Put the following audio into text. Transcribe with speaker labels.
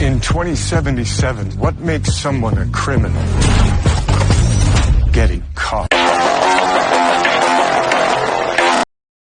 Speaker 1: In 2077, what makes someone a criminal?